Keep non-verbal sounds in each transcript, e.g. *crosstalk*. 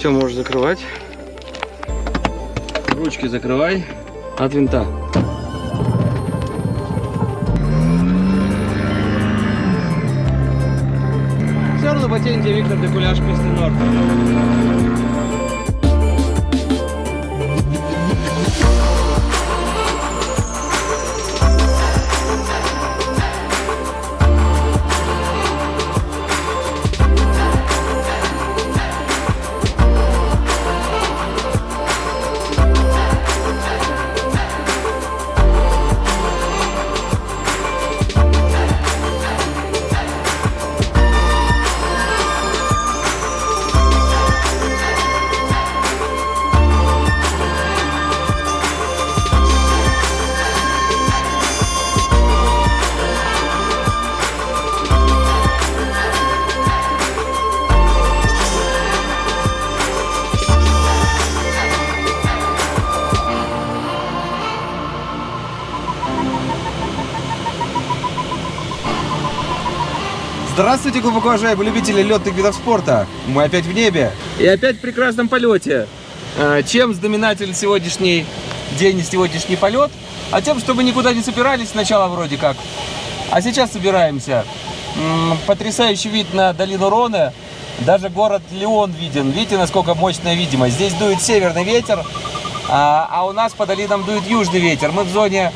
Все можешь закрывать. Ручки закрывай от винта. Все равно патенте Виктор Декуляш Пистенор. Здравствуйте, глубоко уважаемые любители летных видов спорта. Мы опять в небе. И опять в прекрасном полете. А, Чем знаменатель сегодняшний день и сегодняшний полет? А тем, что мы никуда не собирались сначала вроде как. А сейчас собираемся. Потрясающий вид на долину Рона. Даже город Леон виден. Видите, насколько мощная видимость. Здесь дует северный ветер, а, а у нас по долинам дует южный ветер. Мы в зоне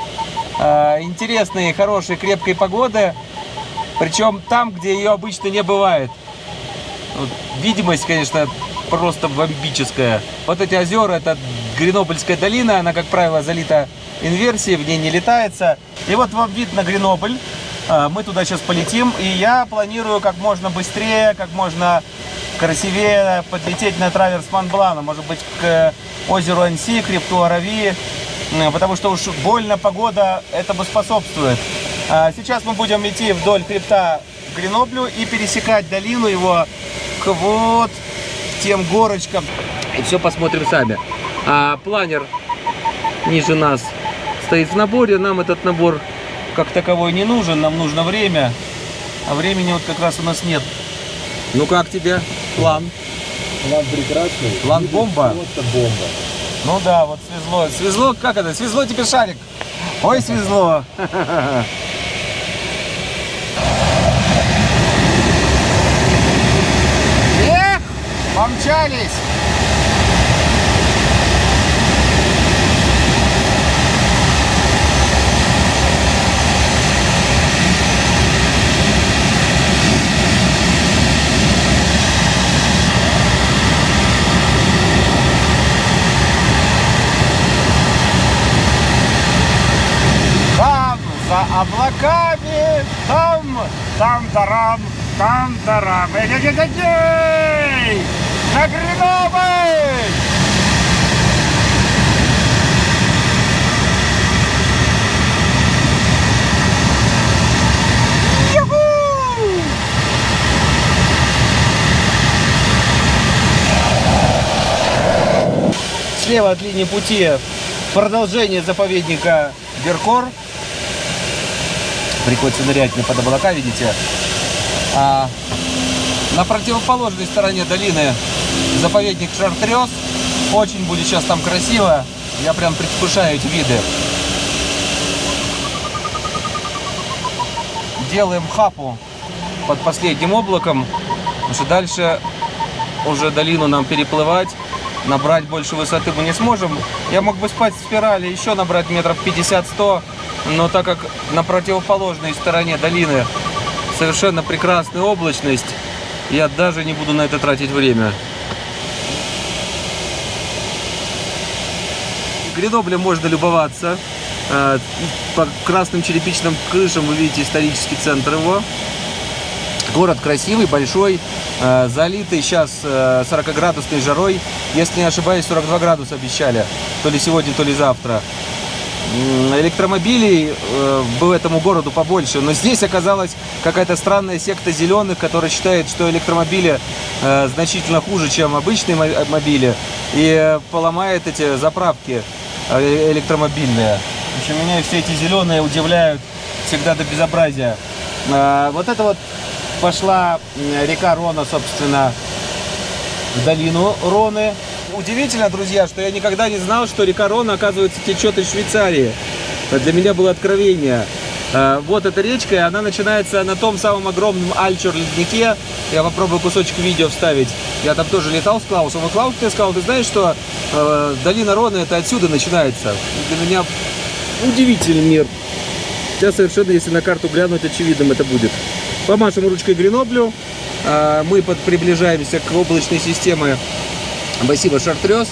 а, интересной, хорошей, крепкой погоды. Причем там, где ее обычно не бывает. Вот, видимость, конечно, просто бомбическая. Вот эти озера, это Гренобльская долина, она, как правило, залита инверсией, в ней не летается. И вот вам вид на Гренобль. А, Мы туда сейчас полетим, и я планирую как можно быстрее, как можно красивее подлететь на траверс Монблана, может быть, к озеру Анси, к М, потому что уж больно погода этому способствует. А Сейчас мы будем идти вдоль хребта Греноблю и пересекать долину его к вот тем горочкам. И все посмотрим сами. А планер ниже нас стоит в наборе. Нам этот набор как таковой не нужен, нам нужно время. А времени вот как раз у нас нет. Ну как тебе план? План прекрасный. План бомба? Просто бомба. Ну да, вот свезло. Свезло, как это? Свезло тебе шарик. Ой, свезло. *laughs* Эх, помчались. За облаками, там, там-тарам, там-тарам. Эй-эй-эй-эй! На! Юху! Слева от линии пути продолжение заповедника Беркор. Приходится нырять не под облака, видите. А на противоположной стороне долины заповедник Шартрез. Очень будет сейчас там красиво. Я прям предвкушаю эти виды. Делаем хапу под последним облаком. Потому что дальше уже долину нам переплывать. Набрать больше высоты мы не сможем. Я мог бы спать в спирали, еще набрать метров 50-100. Но так как на противоположной стороне долины совершенно прекрасная облачность, я даже не буду на это тратить время. Греноблем можно любоваться. Э, По красным черепичным крышам вы видите исторический центр его. Город красивый, большой, э, залитый сейчас 40-градусной жарой. Если не ошибаюсь, 42 градуса обещали. То ли сегодня, то ли завтра. Электромобилей э, бы этому городу побольше, но здесь оказалась какая-то странная секта зеленых, которая считает, что электромобили э, значительно хуже, чем обычные мо- мобили, и э, поломает эти заправки э, электромобильные. В общем, меня все эти зеленые удивляют всегда до безобразия. А, Вот это вот пошла река Рона, собственно, в долину Роны. Удивительно, друзья, что я никогда не знал, что река Рона, оказывается, течет из Швейцарии. Для меня было откровение. А, Вот эта речка, и она начинается на том самом огромном Альчур леднике. Я попробую кусочек видео вставить. Я там тоже летал с Клаусом. И Клаус мне сказал, ты знаешь, что э, долина Рона это отсюда начинается. Для меня удивительный мир. Сейчас совершенно, если на карту глянуть, очевидным это будет. Помашем ручкой Греноблю. А, Мы под, приближаемся к облачной системе массива Шартрез.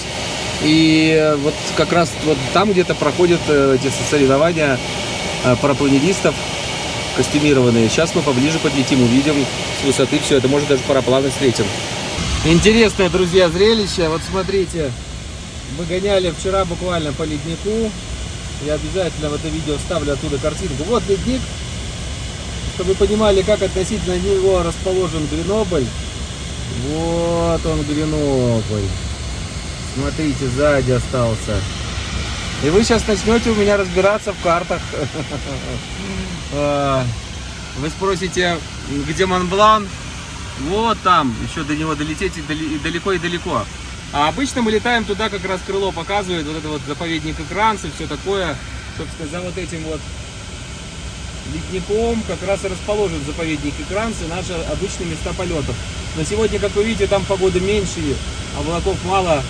И э, вот как раз вот там где-то проходят э, эти соревнования э, парапланеристов костюмированные. Сейчас мы поближе подлетим, увидим с высоты все это. Может даже парапланы встретим. Интересное, друзья, зрелище. Вот смотрите, мы гоняли вчера буквально по леднику. Я обязательно в это видео вставлю оттуда картинку. Вот ледник, чтобы вы понимали, как относительно него расположен Гренобль. Вот он Гренобль. Смотрите, сзади остался. И вы сейчас начнете у меня разбираться в картах. *laughs* А, Вы спросите, где Монблан? Вот там, еще до него долететь и далеко и далеко. А обычно мы летаем туда, как раз крыло показывает, вот это вот заповедник Экранс и все такое. Собственно, за вот этим вот ледником как раз и расположен заповедник Экранс и наши обычные места полетов. Но сегодня, как вы видите, там погода меньше, облаков мало,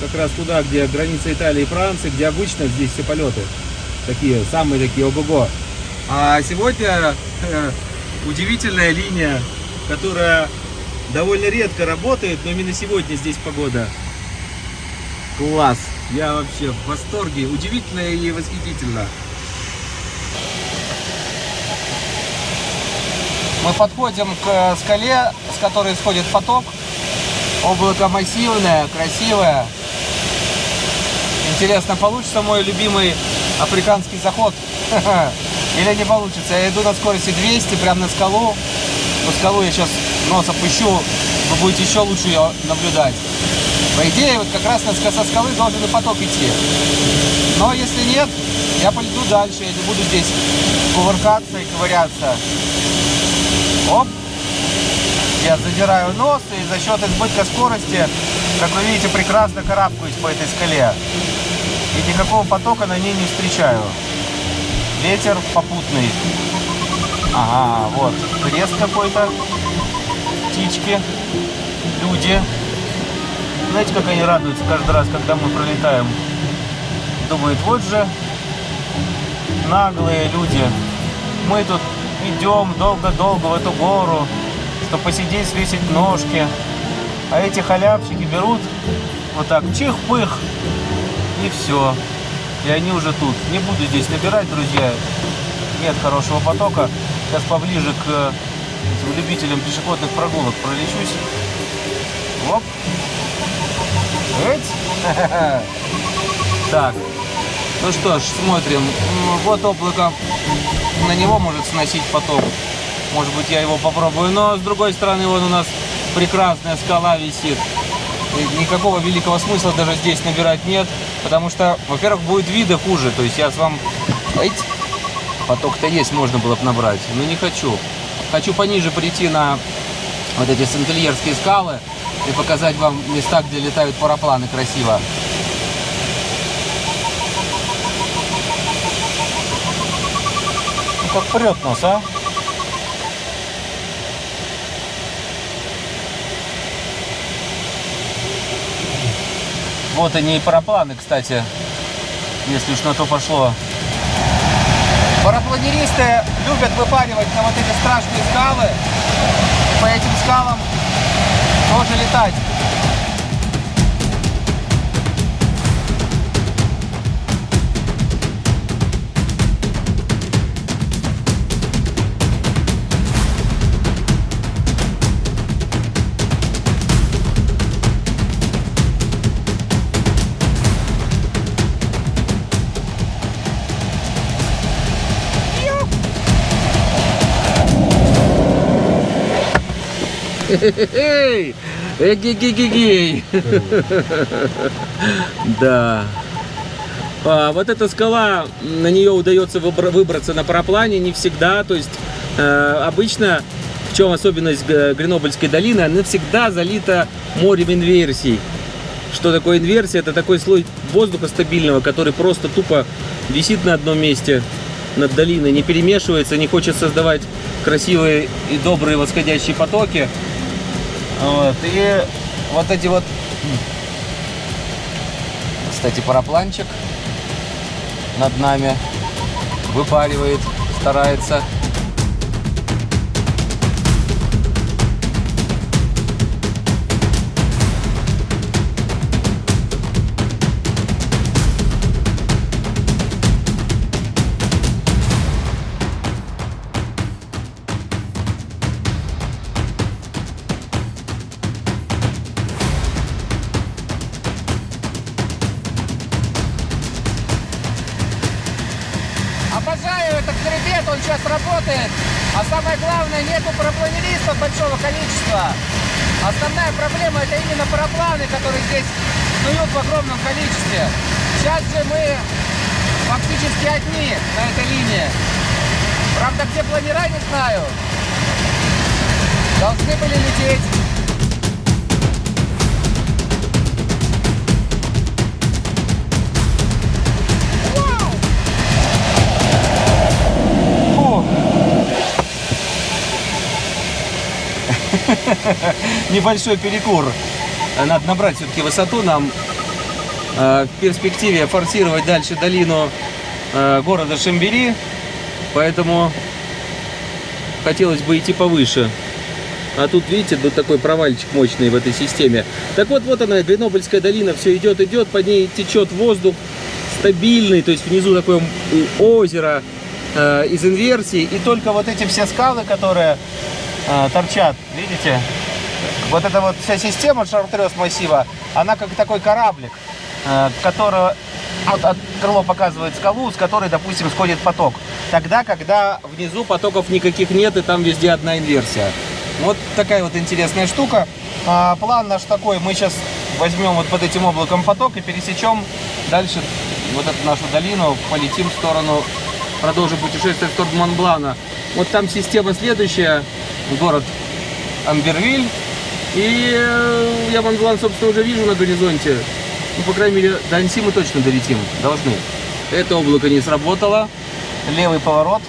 как раз туда, где граница Италии и Франции, где обычно здесь все полеты. Такие, самые такие, ого-го. А сегодня э, удивительная линия, которая довольно редко работает, но именно сегодня здесь погода. Класс! Я вообще в восторге. Удивительно и восхитительно. Мы подходим к скале, с которой исходит поток. Облако массивное, красивое. Интересно, получится мой любимый африканский заход? *laughs* Или не получится? Я иду на скорости 200, прям на скалу. По скалу я сейчас нос опущу, вы будете еще лучше ее наблюдать. По идее, вот как раз со скалы должен и поток идти. Но если нет, я полету дальше, я не буду здесь кувыркаться и ковыряться. Оп! Я задираю нос и за счет избытка скорости, как вы видите, прекрасно карабкаюсь по этой скале. И никакого потока на ней не встречаю. Ветер попутный. Ага, вот, крест какой-то. Птички, люди. Знаете, как они радуются каждый раз, когда мы пролетаем? Думают, вот же наглые люди. Мы тут идем долго-долго в эту гору, чтобы посидеть, свесить ножки. А эти халявщики берут вот так, чих-пых, и все. И они уже тут. Не буду здесь набирать, друзья. Нет хорошего потока. Сейчас поближе к любителям пешеходных прогулок пролечусь. Оп. Эть. *laughs* Так. Ну что ж, смотрим. Вот облако. На него может сносить поток. Может быть, я его попробую. Но с другой стороны, вон у нас прекрасная скала висит. И никакого великого смысла даже здесь набирать нет. Потому что, во-первых, будет вида хуже. То есть я с вам... Эть. Поток-то есть, можно было бы набрать. Но не хочу. Хочу пониже прийти на вот эти сантельерские скалы и показать вам места, где летают парапланы красиво. Ну, как прет нас, а? Вот они и парапланы, кстати, если уж на то пошло. Парапланеристы любят выпаривать на вот эти страшные скалы. По этим скалам тоже летать. Эгегегегей! Да. А, вот эта скала, на нее удается выбра- выбраться на параплане не всегда. То есть э, обычно В чем особенность Гренобыльской долины? Она всегда залита морем инверсий. Что такое инверсия? Это такой слой воздуха стабильного, который просто тупо висит на одном месте над долиной, не перемешивается, не хочет создавать красивые и добрые восходящие потоки. Вот. И вот эти вот... Кстати, парапланчик над нами выпаривает, старается. Сейчас работает. А самое главное, нету парапланеристов большого количества. Основная проблема это именно парапланы, которые здесь снуют в огромном количестве. Сейчас же мы фактически одни на этой линии. Правда, где планера, не знаю. Должны были лететь. *laughs* Небольшой перекур. Надо набрать все-таки высоту нам. э, В перспективе форсировать дальше долину э, города Шамбери. Поэтому хотелось бы идти повыше. А тут, видите, тут такой провальчик мощный в этой системе. Так вот, вот она, Гренобыльская долина, все идет, идет, по ней течет воздух стабильный, то есть внизу такое озеро э, из инверсии. И только вот эти все скалы, которые э, торчат, видите, вот эта вот вся система шартрез массива, она как такой кораблик, э, которого вот от крыло показывает скалу, с которой, допустим, сходит поток. Тогда, когда внизу потоков никаких нет, и там везде одна инверсия. Вот такая вот интересная штука. А, план наш такой, мы сейчас возьмем вот под этим облаком поток и пересечем дальше вот эту нашу долину, полетим в сторону, продолжим путешествие в сторону Монблана. Вот там система следующая, город Амбервиль. И э, я Монблан, собственно, уже вижу на горизонте. Ну, по крайней мере, до Анси мы точно долетим, должны. Это облако не сработало. Левый поворот.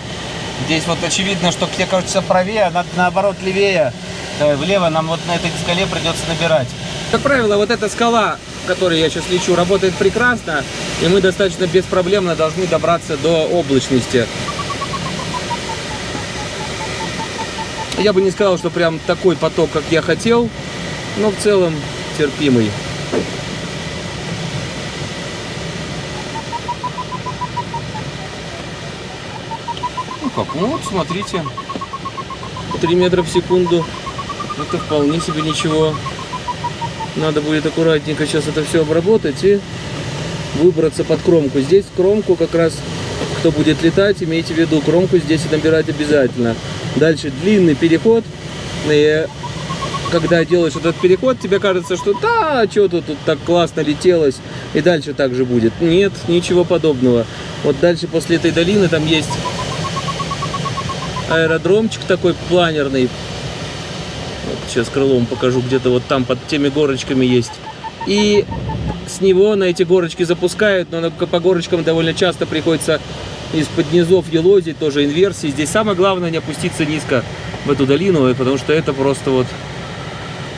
Здесь вот очевидно, что тебе кажется правее, а наоборот левее. Давай влево нам вот на этой скале придется набирать. Как правило, вот эта скала, к которой я сейчас лечу, работает прекрасно. И мы достаточно беспроблемно должны добраться до облачности. Я бы не сказал, что прям такой поток, как я хотел, но в целом терпимый. Ну как, ну вот смотрите, 3 метра в секунду, это вполне себе ничего. Надо будет аккуратненько сейчас это все обработать и выбраться под кромку. Здесь кромку как раз, кто будет летать, имейте в виду, кромку здесь набирать обязательно. Дальше длинный переход. И когда делаешь этот переход, тебе кажется, что да, что тут, тут так классно летелось, и дальше так же будет. Нет, ничего подобного. Вот дальше после этой долины там есть аэродромчик такой планерный. Вот сейчас крылом покажу, где-то вот там под теми горочками есть. И с него на эти горочки запускают, но по горочкам довольно часто приходится из-под низов елозить, тоже инверсии. Здесь самое главное не опуститься низко в эту долину, потому что это просто вот,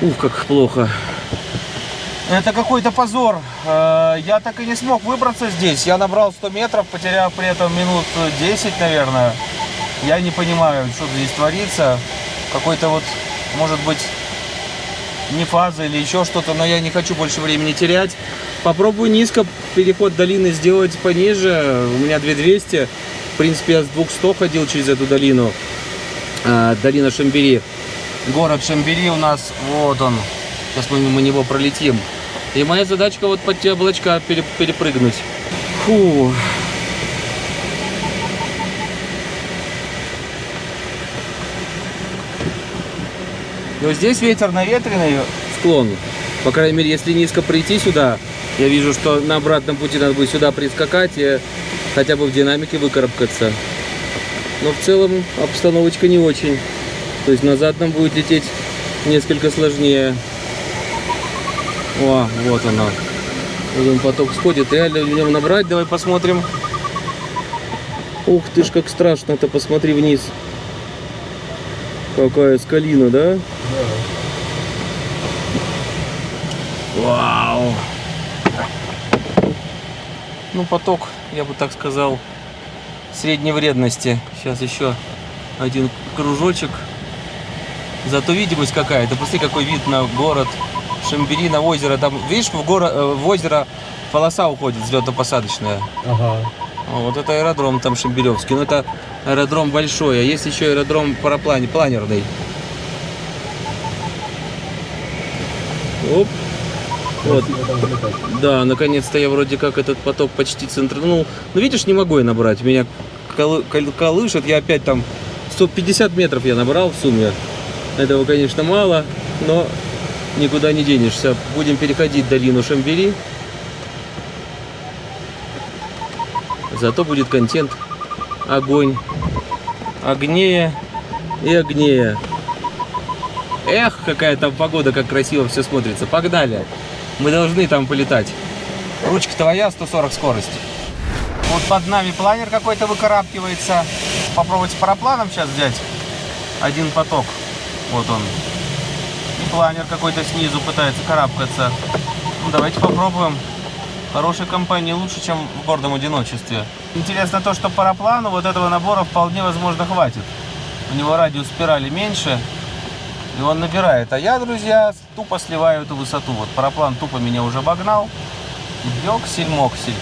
ух, как плохо. Это какой-то позор. Э, Я так и не смог выбраться здесь. Я набрал 100 метров, потеряв при этом минут 10, наверное. Я не понимаю, что здесь творится. Какой-то вот, может быть, не фаза или еще что-то, но я не хочу больше времени терять. Попробую низко переход долины сделать пониже. У меня 2200. В принципе, я с 200 ходил через эту долину. А, долина Шамбери. Город Шамбери у нас, вот он. Сейчас мы мимо него пролетим. И моя задачка вот под те облачка пере- перепрыгнуть. Фу. И вот здесь ветер наветренный, склон. По крайней мере, если низко прийти сюда, я вижу, что на обратном пути надо будет сюда прискакать и хотя бы в динамике выкарабкаться. Но в целом обстановочка не очень. То есть назад нам будет лететь несколько сложнее. О, вот. Вот он поток сходит. Реально в нем набрать. Давай посмотрим. Ух ты ж, как страшно-то. Посмотри вниз. Какая скалина, да? Вау. Ну, поток, я бы так сказал, средней вредности. Сейчас еще один кружочек. Зато видимость какая-то. Посмотри, какой вид на город Шамбери, на озеро. Там, видишь, в, горо, э, в озеро полоса уходит взлетно-посадочная. Ага. Вот это аэродром там Шамберевский. Но это аэродром большой. А есть еще аэродром параплане, планерный. Оп. Вот. Да, наконец-то я вроде как этот поток почти центр. Ну, видишь, не могу я набрать. Меня колы- кол- колышет. Я опять там 150 метров я набрал в сумме. Этого, конечно, мало, но никуда не денешься. Будем переходить долину Шамбери. Зато будет контент. Огонь. Огнее и огнее. Эх, какая там погода, как красиво все смотрится. Погнали. Мы должны там полетать. Ручка твоя, 140 скорость. Вот под нами планер какой-то выкарабкивается. Попробовать парапланом сейчас взять. Один поток. Вот он. И планер какой-то снизу пытается карабкаться. Ну, давайте попробуем. Хорошей компании лучше, чем в гордом одиночестве. Интересно то, что параплану вот этого набора вполне возможно хватит. У него радиус спирали меньше, и он набирает. А я, друзья, тупо сливаю эту высоту. Вот параплан тупо меня уже обогнал. Ёксель-моксель.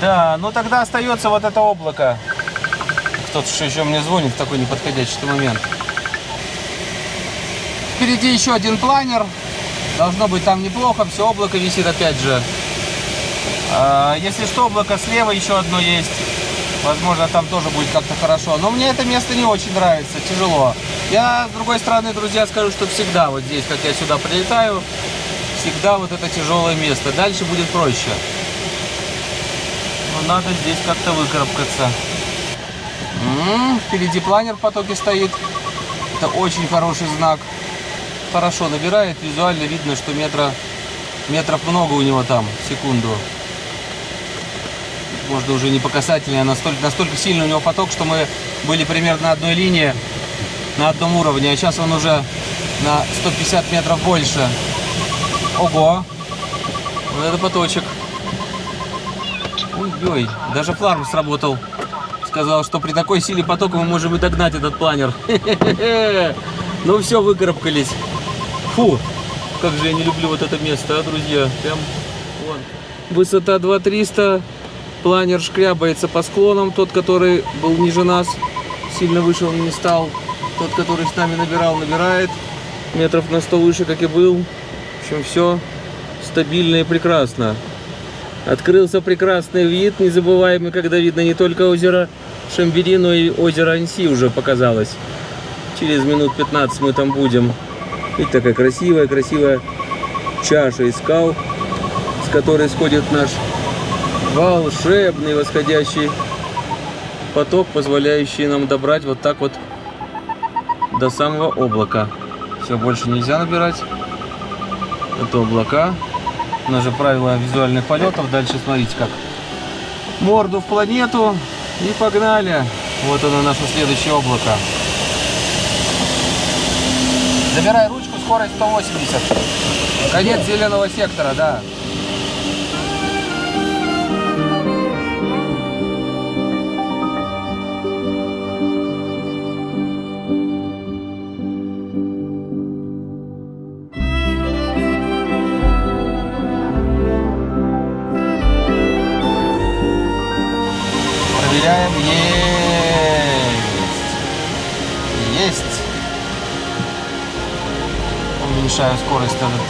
Да, ну тогда остается вот это облако. Кто-то еще мне звонит в такой неподходящий момент. Впереди еще один планер. Должно быть там неплохо. Все, облако висит опять же. А, Если что, облако слева еще одно есть. Возможно, там тоже будет как-то хорошо. Но мне это место не очень нравится, тяжело. Я, с другой стороны, друзья, скажу, что всегда вот здесь, как я сюда прилетаю, всегда вот это тяжелое место. Дальше будет проще. Но надо здесь как-то выкарабкаться. М, Впереди планер в потоке стоит. Это очень хороший знак. Хорошо набирает. Визуально видно, что метра, метров много у него там в секунду. Можно уже не по касательной, а настолько, настолько сильный у него поток, что мы были примерно на одной линии, на одном уровне. А сейчас он уже на 150 метров больше. Ого! Вот это поточек. Ой-ой, даже фларм сработал. Сказал, что при такой силе потока мы можем и догнать этот планер. *laughs* Ну все, выкарабкались. Фу, как же я не люблю вот это место, а, друзья. Прям вон. Высота 2300. Планер шкрябается по склонам. Тот, который был ниже нас, сильно выше он не стал. Тот, который с нами набирал, набирает. Метров на 100 выше, как и был. В общем, все стабильно и прекрасно. Открылся прекрасный вид, незабываемый, когда видно не только озеро Шамбери, но и озеро Анси уже показалось. Через минут 15 мы там будем. Видите, такая красивая, красивая чаша из скал, с которой сходит наш волшебный восходящий поток, позволяющий нам добрать вот так вот до самого облака. Все, больше нельзя набирать. Это облака. У нас же правила визуальных полетов. Дальше смотрите как. Морду в планету и погнали. Вот оно наше следующее облако. Забирай ручку, скорость 180. Конец зеленого сектора, да.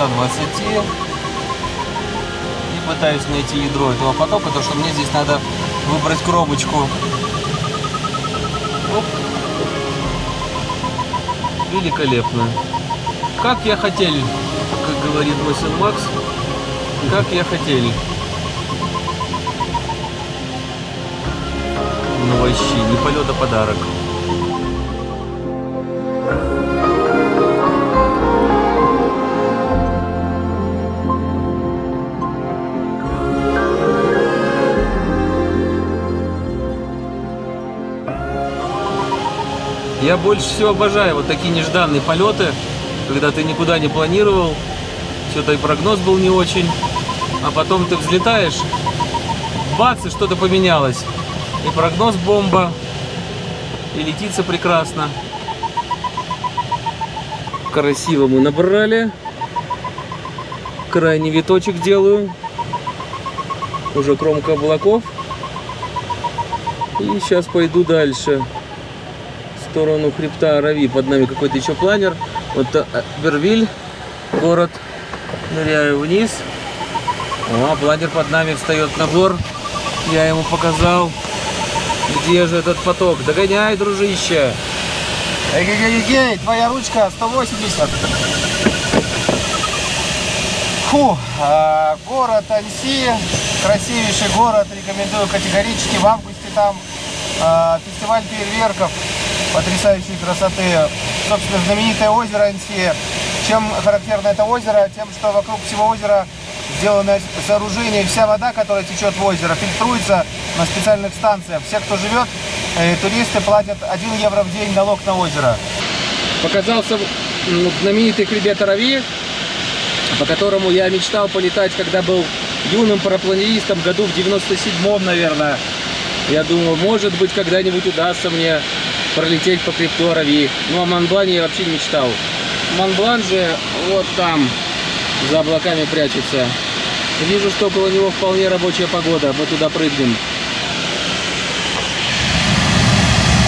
120. И пытаюсь найти ядро этого потока, то что мне здесь надо выбрать коробочку. Оп. Великолепно. Как я хотел, как говорит мой сын Макс, как я хотел. Ну вообще, не полет, а подарок. Я больше всего обожаю вот такие нежданные полеты, когда ты никуда не планировал, что-то и прогноз был не очень, а потом ты взлетаешь, бац, и что-то поменялось. И прогноз бомба, и летится прекрасно. Красиво мы набрали. Крайний виточек делаю. Уже кромка облаков. И сейчас пойду дальше. Сторону хребта Арави. Под нами какой-то еще планер. Вот э, Бервиль, город. Ныряю вниз. О, планер под нами встает на гор. Я ему показал. Где же этот поток? Догоняй, дружище. Эгегегей, твоя ручка 180. Фу, а, город Анси, красивейший город, рекомендую категорически. В августе там а, фестиваль фейерверков потрясающей красоты. Собственно, знаменитое озеро Анси. Чем характерно это озеро? Тем, что вокруг всего озера сделано сооружение, вся вода, которая течет в озеро, фильтруется на специальных станциях. Все, кто живет, э, туристы платят 1 евро в день налог на озеро. Показался знаменитый хребет Арави, по которому я мечтал полетать, когда был юным парапланеристом, году в 97-м, наверное. Я думаю, может быть, когда-нибудь удастся мне пролететь по Арави. Ну, о Монблане я вообще не мечтал. Монблан же вот там, за облаками прячется. Вижу, что около него вполне рабочая погода. Мы туда прыгнем.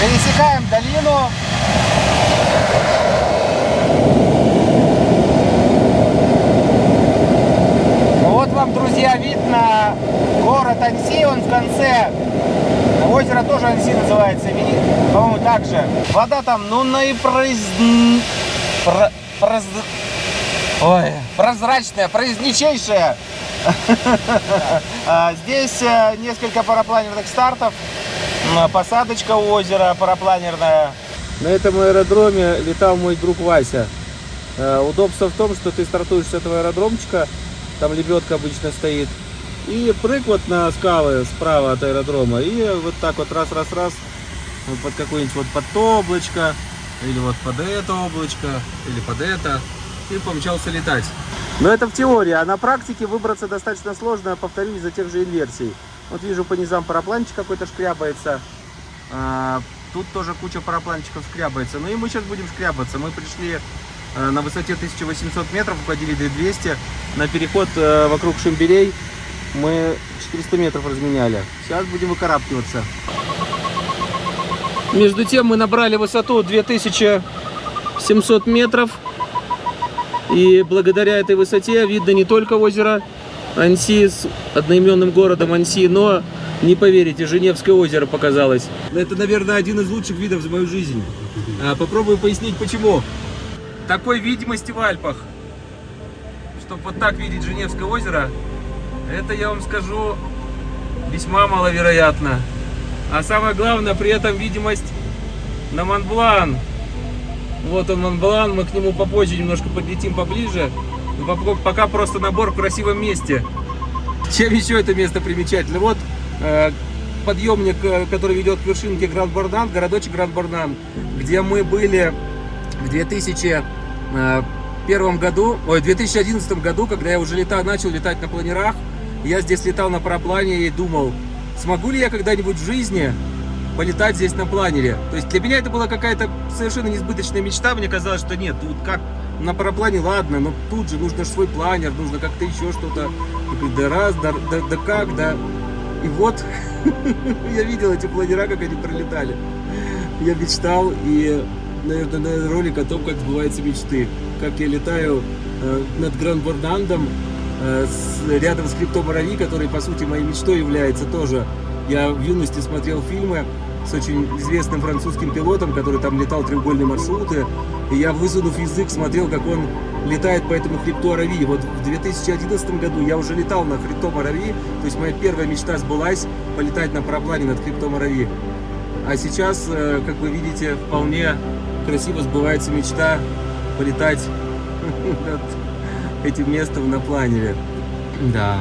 Пересекаем долину. Вот вам, друзья, видно город Анси, он в конце. Озеро тоже Анси называется, по-моему, так же. Вода там, ну, наипроиз... про- проз- Ой, прозрачная, произничайшая. *laughs* А, Здесь э, несколько парапланерных стартов, посадочка у озера парапланерная. На этом аэродроме летал мой друг Вася. Э, Удобство в том, что ты стартуешь с этого аэродромчика, там лебедка обычно стоит, и прыг вот на скалы справа от аэродрома, и вот так вот раз-раз-раз под какое-нибудь вот под то облачко, или вот под это облачко, или под это, и помчался летать. Но это в теории, а на практике выбраться достаточно сложно, повторю, из-за тех же инверсий. Вот вижу по низам парапланчик какой-то шкрябается, а, Тут тоже куча парапланчиков шкрябается. Ну и мы сейчас будем шкрябаться. Мы пришли на высоте 1800 метров, уходили 2200. На переход э, вокруг Шимберей мы 400 метров разменяли. Сейчас будем выкарабкиваться. Между тем мы набрали высоту 2700 метров. И благодаря этой высоте видно не только озеро Анси с одноименным городом Анси, но, не поверите, Женевское озеро показалось. Это, наверное, один из лучших видов за мою жизнь. А, Попробую пояснить, почему. Такой видимости в Альпах, чтобы вот так видеть Женевское озеро, это, я вам скажу, весьма маловероятно. А самое главное, при этом видимость на Монблан. Вот он Монблан, мы к нему попозже немножко подлетим поближе. Ну, пока- просто набор в красивом месте. Чем еще это место примечательно? Вот э, подъемник, э, который ведет к вершинке Гранд-Борнан, городочек Гранд-Борнан, где мы были в 2001 году, ой, в 2011 году, когда я уже лета, начал летать на планерах. Я здесь летал на параплане и думал, смогу ли я когда-нибудь в жизни полетать здесь на планере. То есть для меня это была какая-то совершенно несбыточная мечта. Мне казалось, что нет, тут как на параплане, ладно, но тут же нужно свой планер, нужно как-то еще что-то. Да раз, да, да, да как, да. И вот *laughs* я видел эти планера, как они пролетали. Я мечтал и, наверное, ролик о том, как сбываются мечты. Как я летаю э, над Гранд-Бордандом, э, с- рядом с хребтом Рави, который, по сути, моей мечтой является тоже. Я в юности смотрел фильмы с очень известным французским пилотом, который там летал треугольные маршруты. И я, высунув язык, смотрел, как он летает по этому хребту Арави. Вот в 2011 году я уже летал на хребтом Арави, то есть моя первая мечта сбылась полетать на параплане над хребтом Арави. А сейчас, э, как вы видите, вполне красиво сбывается мечта полетать над этим местом на планере. Да.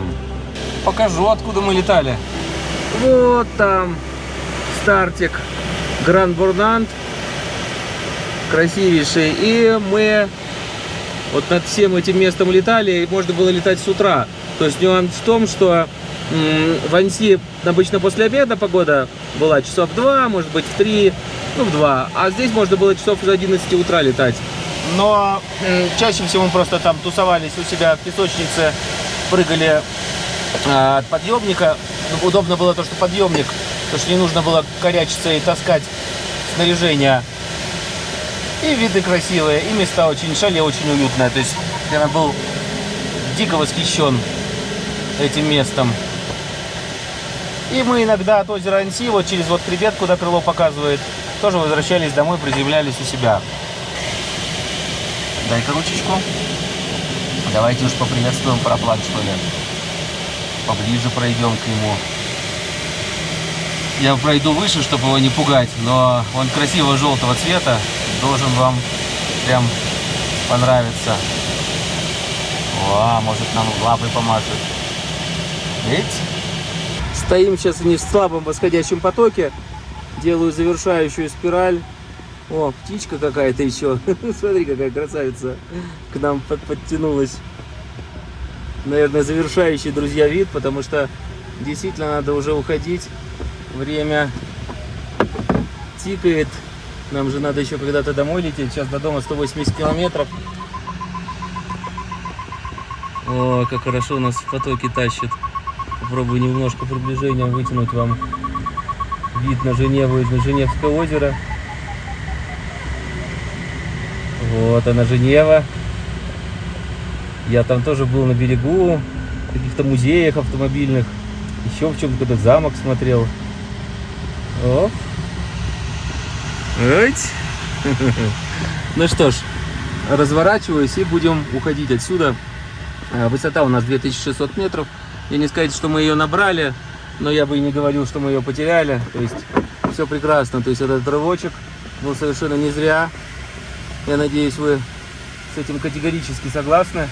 Покажу, откуда мы летали. Вот там стартик Гранд Бурнант. красивейший. И мы вот над всем этим местом летали, и можно было летать с утра. То есть нюанс в том, что в Анси обычно после обеда погода была часов 2, может быть в 3, ну в 2. А здесь можно было часов с 11 утра летать. Но чаще всего мы просто там тусовались у себя в песочнице, прыгали а, от подъемника. Ну, удобно было то, что подъемник, то, что не нужно было корячиться и таскать снаряжение. И виды красивые, и места очень, шале очень уютное. То есть я был дико восхищен этим местом. И мы иногда от озера Анси, вот через вот хребет, куда крыло показывает, тоже возвращались домой, приземлялись у себя. Дай-ка ручечку. Давайте уж поприветствуем параплан, что ли. Поближе пройдем к нему. Я пройду выше, чтобы его не пугать, но он красиво желтого цвета. Должен вам прям понравиться. О, может нам лапой помашет. Видите? Стоим сейчас не в слабом восходящем потоке. Делаю завершающую спираль. О, птичка какая-то еще. *laughs* Смотри, какая красавица к нам под- подтянулась. Наверное, завершающий, друзья, вид, потому что действительно надо уже уходить. Время тикает. Нам же надо еще когда-то домой лететь. Сейчас до дома 180 километров. О, как хорошо у нас в потоке тащит. Попробую немножко приближением вытянуть вам вид на Женеву из на Женевское озеро. Вот она Женева. Я там тоже был на берегу, в каких-то музеях автомобильных, еще в чем-то этот замок смотрел. Оп. Ну что ж, разворачиваюсь и будем уходить отсюда. А, Высота у нас 2600 метров. Я не сказать, что мы ее набрали, но я бы и не говорил, что мы ее потеряли. То есть все прекрасно. То есть этот рывочек был совершенно не зря. Я надеюсь, вы с этим категорически согласны.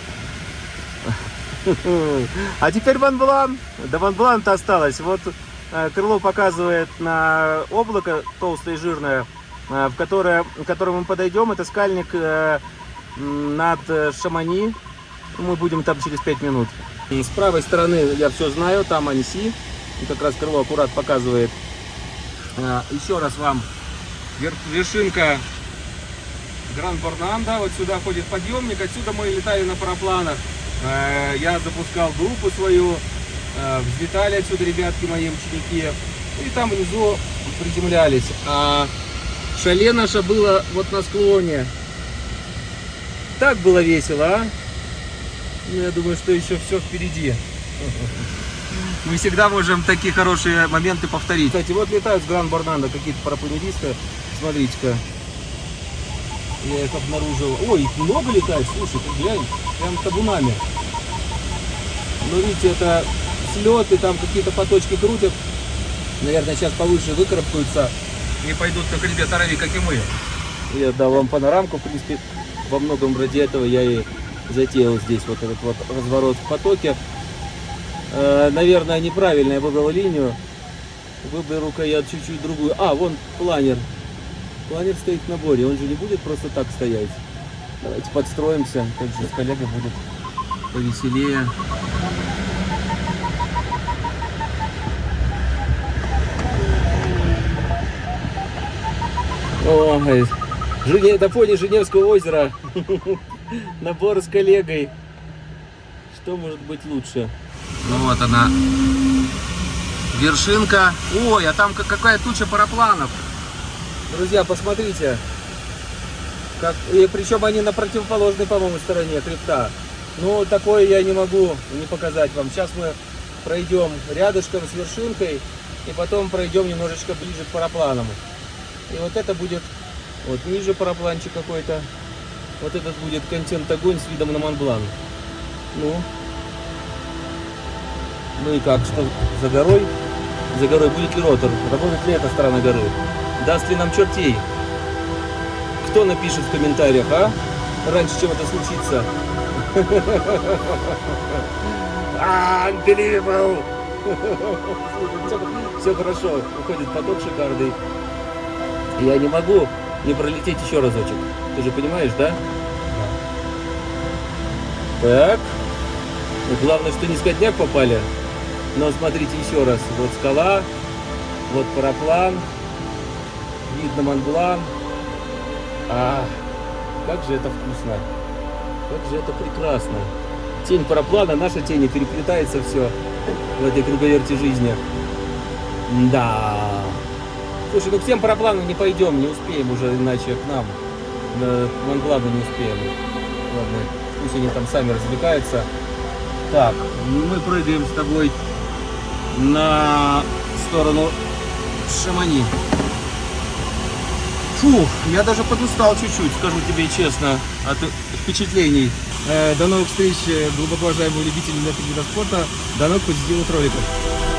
*laughs* А теперь Ван До Ван то осталось. Вот э, крыло показывает на облако толстое и жирное, э, в которое, к которому мы подойдем. Это скальник э, над Шамани. Мы будем там через 5 минут. С правой стороны я все знаю, там Анси. И как раз крыло аккурат показывает. А, Еще раз вам вер- вершинка Гранд Борнанда. Вот сюда ходит подъемник. Отсюда мы летали на парапланах. Э, Я запускал группу свою. э, Взлетали отсюда ребятки мои ученики. И там внизу приземлялись. А шале наше было вот на склоне. Так было весело, а? Ну, я думаю, что еще все впереди. *laughs* Мы всегда можем такие хорошие моменты повторить. Кстати, вот летают с Гран Борнанда какие-то парапланеристы. Смотрите-ка. Я их обнаружил. Ой, их много летает, слушай, ты глянь. Прям табунами. Но видите, это слет, и там какие-то поточки крутят. Наверное, сейчас повыше выкарабкаются и пойдут как ребята Рави, как и мы. Я дал вам панорамку, в принципе, во многом ради этого я и затеял здесь вот этот вот разворот в потоке. Э, Наверное, неправильно я выбрал линию. Выберу-ка я чуть-чуть другую. А, вон планер. Планер стоит в наборе, он же не будет просто так стоять. Давайте подстроимся, как же с коллегой будет повеселее. Ой, Жене, на фоне Женевского озера. *laughs* Набор с коллегой. Что может быть лучше? Ну вот она. Вершинка. Ой, а там ка- какая туча парапланов. Друзья, посмотрите. Как, и причем они на противоположной, по-моему, стороне хребта. Ну, такое я не могу не показать вам. Сейчас мы пройдем рядышком с вершинкой и потом пройдем немножечко ближе к парапланам. И вот это будет вот ниже парапланчик какой-то. Вот этот будет контент огонь с видом на Монблан. Ну. Ну и как, что за горой? За горой будет ли ротор? Работает ли эта сторона горы? Даст ли нам чертей? Кто напишет в комментариях, а? Раньше, чем это случится. *laughs* Unbelievable! *laughs* Все хорошо, уходит поток шикарный. Я не могу не пролететь еще разочек. Ты же понимаешь, да? Так. Главное, что не с попали. Но смотрите еще раз. Вот скала, вот параплан, видно Монблан. А, как же это вкусно. Как же это прекрасно. Тень параплана, наша тень, переплетается все в этой круговерте жизни. Да. Слушай, ну к всем парапланам не пойдем, не успеем уже, иначе к нам. На Монблану не успеем. Ладно, пусть они там сами развлекаются. Так, мы прыгаем с тобой на сторону Шамани. Фух, я даже подустал чуть-чуть, скажу тебе честно, от впечатлений. Э, до новых встреч, э, глубоко уважаемые любители вида спорта. До новых позитивных роликов.